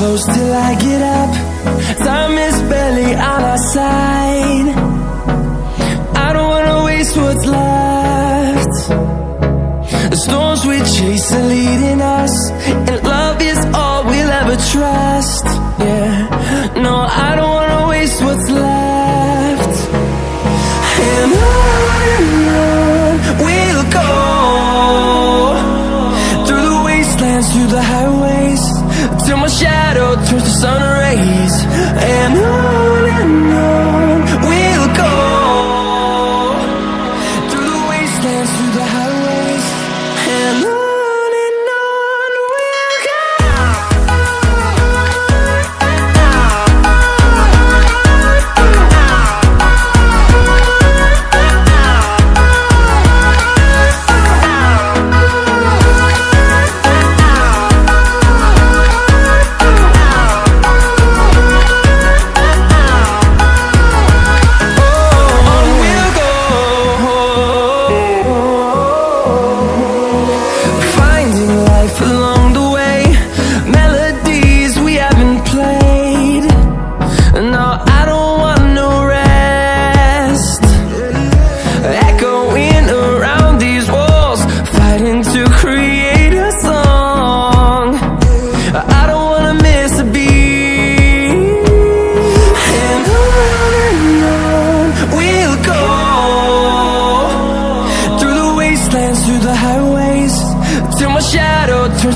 close till I get up. Time is barely on our side. I don't wanna waste what's left. The storms we chase are leading us And love is all we'll ever trust. Yeah, no, I don't wanna waste what's left. And on and on we'll go Through the wastelands, through the highways Till my shadow turns to sun rays And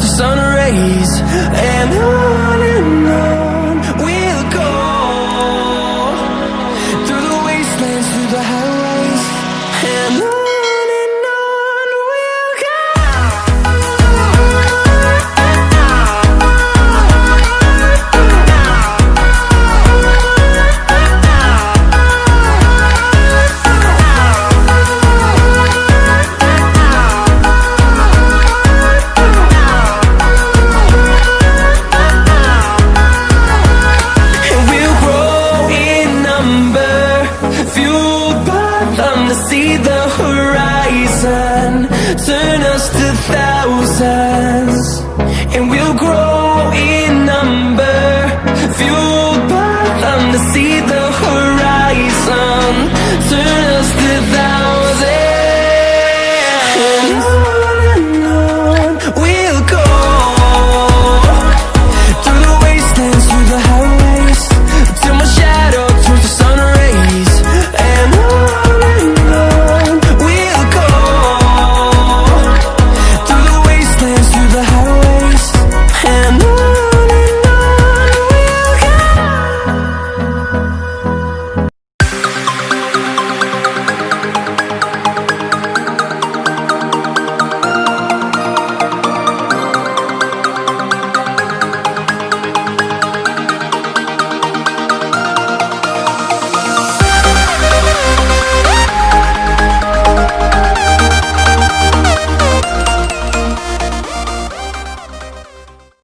the sun rays And on just a thousand.